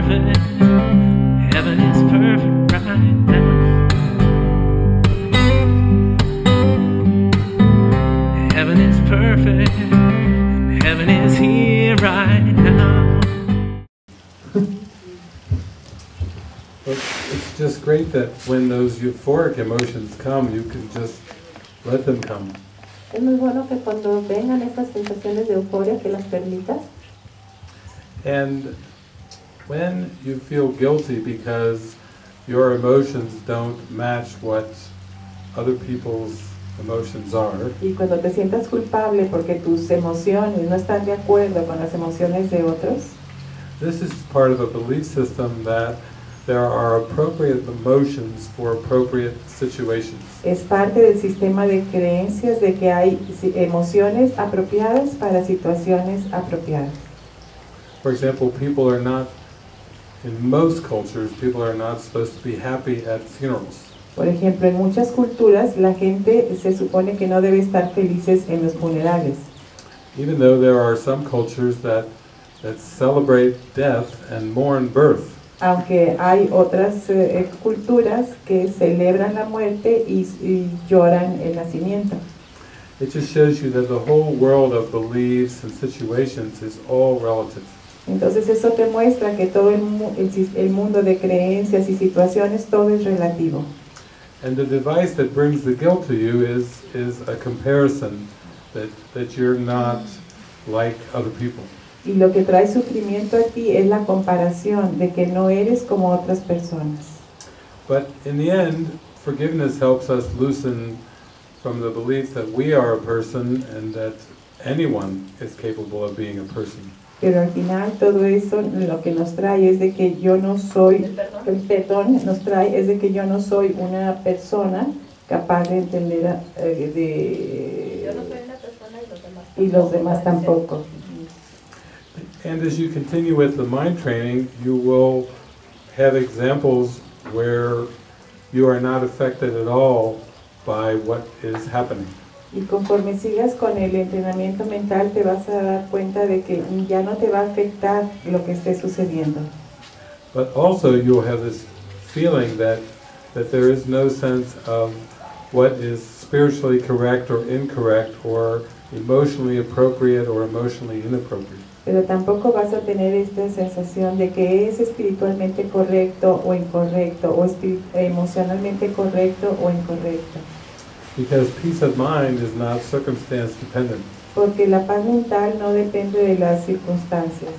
perfect. Heaven is perfect right now. Heaven is perfect. and Heaven is here right now. It's just great that when those euphoric emotions come, you can just let them come. Es muy bueno que cuando vengan estas sensaciones de euforia que las permitas. And when you feel guilty because your emotions don't match what other people's emotions are, Y cuando te sientas culpable porque tus emociones no están de acuerdo con las emociones de otros, this is part of a belief system that there are appropriate emotions for appropriate situations. es parte del sistema de creencias de que hay emociones apropiadas para situaciones apropiadas. For example, people are not, in most cultures, people are not supposed to be happy at funerals. Por ejemplo, en muchas culturas la gente se supone que no debe estar felices en los funerales, Even though there are some cultures that, that celebrate death and mourn birth. aunque hay otras eh, culturas que celebran la muerte y, y lloran el nacimiento. It just shows you that the whole world of beliefs and situations is all relative. Entonces eso te muestra que todo el, mu- el el mundo de creencias y situaciones, todo es relativo. And the device that brings the guilt to you is, is a comparison that, that you're not like other people. Y lo que trae sufrimiento a ti es la comparación de que no eres como otras personas. But in the end, forgiveness helps us loosen from the belief that we are a person and that anyone is capable of being a person. Pero al final todo eso lo que nos trae es de que yo no soy, el perdón nos trae es de que yo no soy una persona capaz de entender a- eh, de Yo no soy una persona y los demás y los demás tampoco. tampoco. And as you continue with the mind training, you will have examples where you are not affected at all by what is happening. Y conforme sigas con el entrenamiento mental te vas a dar cuenta de que ya no te va a afectar lo que esté sucediendo. But also you'll have this feeling that, that there is no sense of what is spiritually correct or incorrect or emotionally appropriate or emotionally inappropriate. Pero tampoco vas a tener esta sensación de que es espiritualmente correcto o incorrecto, o emocionalmente correcto o incorrecto. Because peace of mind is not circumstance dependent. Porque la paz mental no depende de las circunstancias.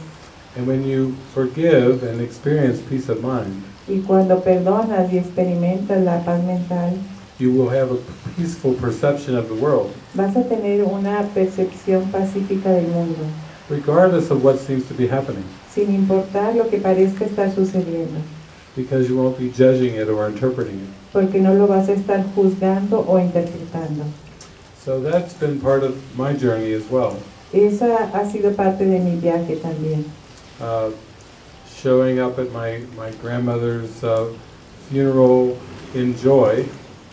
And when you forgive and experience peace of mind, Y cuando perdonas y experimentas la paz mental, you will have a peaceful perception of the world, vas a tener una percepción pacífica del mundo, regardless of what seems to be happening, sin importar lo que parezca estar sucediendo. because you won't be judging it or interpreting it. Porque no lo vas a estar juzgando o interpretando. So that's been part of my journey as well. Esa ha sido parte de mi viaje también. Uh, showing up at my, my grandmother's uh, funeral in joy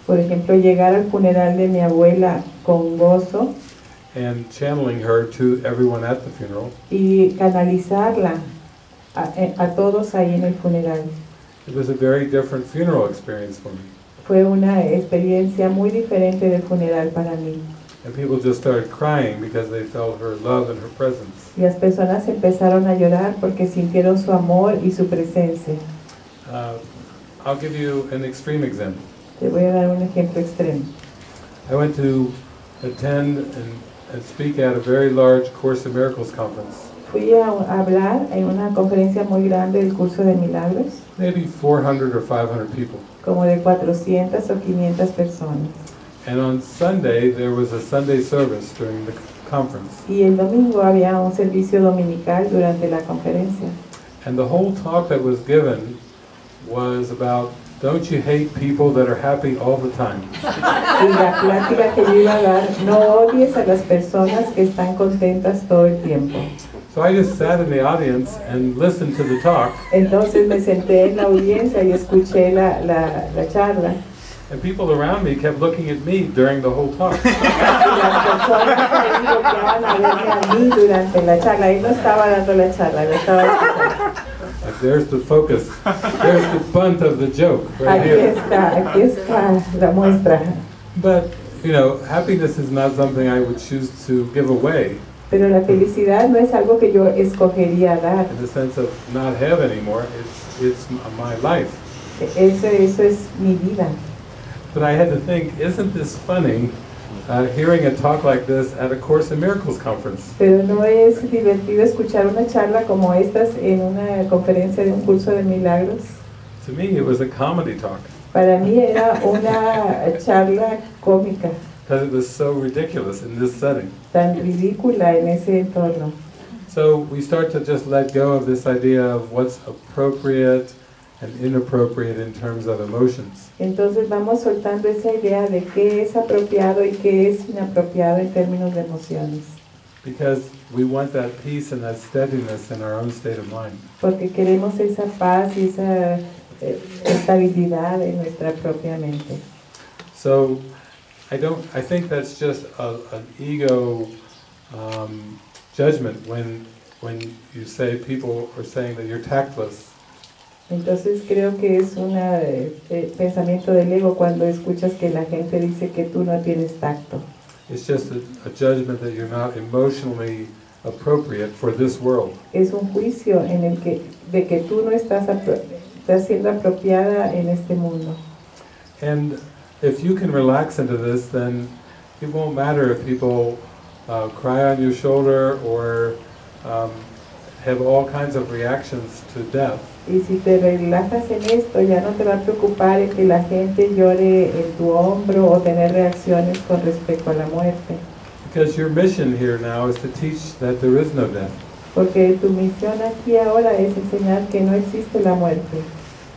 Por ejemplo, llegar al funeral de mi abuela con gozo and channeling her to everyone at the funeral. y canalizarla a, a todos ahí en el funeral. It was a very different funeral experience for me. Fue una experiencia muy diferente del funeral para mí. And people just started crying because they felt her love and her presence. Y las personas empezaron a llorar porque sintieron su amor y su presencia. Uh, I'll give you an extreme example. Te voy a dar un ejemplo extremo. I went to attend and, and speak at a very large Course in Miracles conference. Fui a, a hablar en una conferencia muy grande del curso de milagros, Maybe 400 or 500 people. como de 400 o 500 personas. And on Sunday, there was a Sunday service during the conference. Y el domingo había un servicio dominical durante la conferencia. And the whole talk that was given was about don't you hate people that are happy all the time? Y la plática que yo iba a dar, no odies a las personas que están contentas todo el tiempo. So I just sat in the audience and listened to the talk, Entonces me senté en la audiencia y escuché la, la, la charla. and people around me kept looking at me during the whole talk. Y las personas ahí volteaban a verme a mí durante la charla. Él no estaba dando la charla, lo estaba escuchando. Like there's the focus, there's the bunt of the joke right Aquí here. está, aquí está la muestra. But, you know, happiness is not something I would choose to give away Pero la felicidad no es algo que yo escogería dar. in the sense of not have anymore. It's, it's my life. Eso, eso es mi vida. But I had to think, isn't this funny, uh, hearing a talk like this at a Course in Miracles conference? Pero no es divertido escuchar una charla como estas en una conferencia de un curso de milagros. To me, it was a comedy talk Para mí era una charla cómica, because it was so ridiculous in this setting. tan ridícula en ese entorno. So we start to just let go of this idea of what's appropriate and inappropriate in terms of emotions. Entonces vamos soltando esa idea de qué es apropiado y qué es inapropiado en términos de emociones, Because we want that peace and that steadiness in our own state of mind. porque queremos esa paz y esa eh, estabilidad en nuestra propia mente. So I don't, I think that's just a, an ego um, judgment when, when you say people are saying that you're tactless. Entonces creo que es un pensamiento del ego cuando escuchas que la gente dice que tú no tienes tacto. It's just a, a judgment that you're not emotionally appropriate for this world. Es un juicio en el que de que tú no estás estás siendo apropiada en este mundo. And if you can relax into this, then it won't matter if people uh, cry on your shoulder or um, have all kinds of reactions to death. Y si te relajas en esto, ya no te va a preocupar el que la gente llore en tu hombro o tener reacciones con respecto a la muerte. Because your mission here now is to teach that there is no death. Porque tu misión aquí ahora es enseñar que no existe la muerte.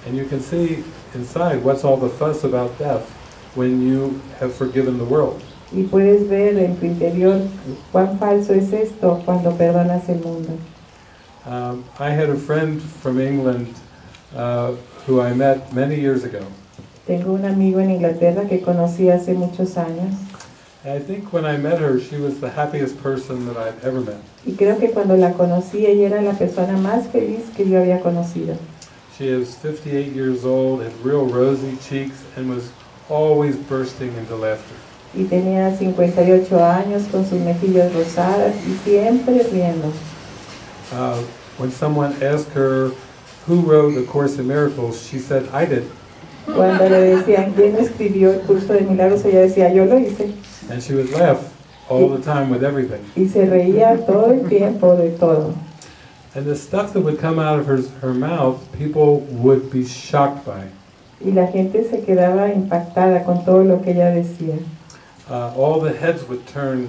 And you can see inside what's all the fuss about death when you have forgiven the world. Y puedes ver en tu interior cuán falso es esto cuando perdonas el mundo. Um, I had a friend from England uh, who I met many years ago. Tengo un amigo en Inglaterra que conocí hace muchos años And I think when I met her, she was the happiest person that I've ever met. y creo que cuando la conocí ella era la persona más feliz que yo había conocido. She is 58 years old, had real rosy cheeks, and was always bursting into laughter. Y tenía 58 años con sus mejillas rosadas y siempre riendo. Uh, when someone asked her who wrote The Course in Miracles, she said, I did. Cuando le decían quién escribió el curso de milagros, ella decía yo lo hice. And she would laugh all the time with everything. Y se reía todo el tiempo de todo. And the stuff that would come out of her, her mouth, people would be shocked by. Y la gente se quedaba impactada con todo lo que ella decía. Uh, all the heads would turn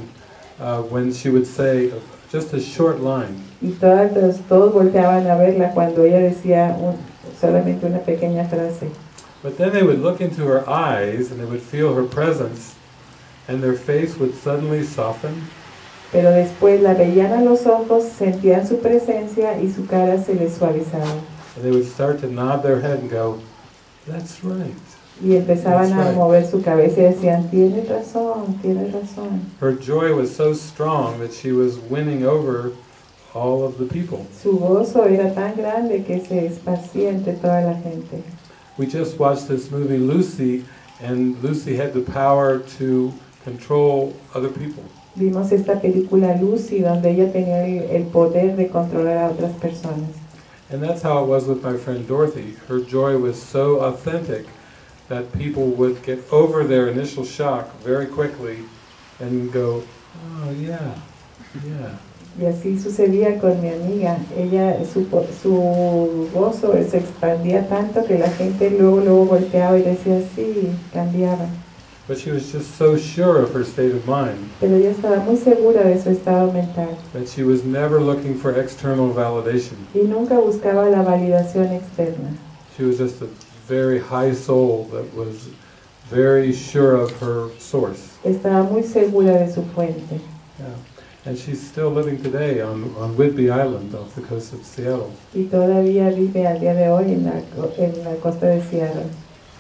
uh, when she would say just a short line. Y todas, todos volteaban a verla cuando ella decía un- solamente una pequeña frase. But then they would look into her eyes and they would feel her presence, and their face would suddenly soften, Pero después la veían a los ojos, sentían su presencia y su cara se les suavizaba. and they would start to nod their head and go, That's right. Y empezaban That's a right. mover su cabeza y decían, tienes razón, tienes razón. Her joy was so strong that she was winning over all of the people. Su gozo era tan grande que se esparcía entre toda la gente. We just watched this movie, Lucy, and Lucy had the power to control other people. Vimos esta película Lucy donde ella tenía el poder de controlar a otras personas. And that's how it was with my friend Dorothy. Her joy was so authentic that people would get over their initial shock very quickly and go, oh yeah, yeah. Y así sucedía con mi amiga. Ella, su, su gozo se expandía tanto que la gente luego, luego volteaba y decía, sí, cambiaba. But she was just so sure of her state of mind Pero ella estaba muy segura de su estado mental that she was never looking for external validation. y nunca buscaba la validación externa. She was just a very high soul that was very sure of her source. Estaba muy segura de su fuente. Yeah. And she's still living today on, on Whidbey Island off the coast of Seattle. Y todavía vive al día de hoy en la, en la costa de Seattle.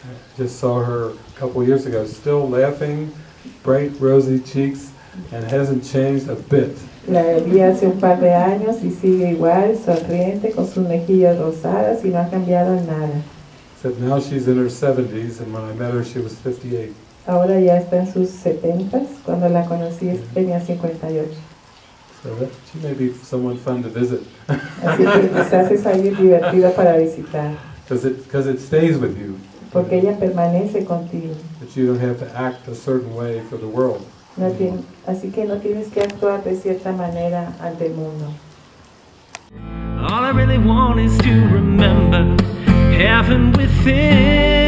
I just saw her a couple years ago, still laughing, bright rosy cheeks, and hasn't changed a bit. La vi hace un par de años y sigue igual, sonriente, con sus mejillas rosadas y no ha cambiado nada. Said now she's in her 70s, and when I met her, she was 58. Ahora ya está en sus 70, cuando la conocí tenía 58. So that, she may be someone fun to visit, Así que quizás es alguien divertido para visitar, because it, because it stays with you. Porque ella permanece contigo. That you don't have to act a certain way for the world. No así que no tienes que actuar de cierta manera ante el mundo. All I really want is to remember heaven within.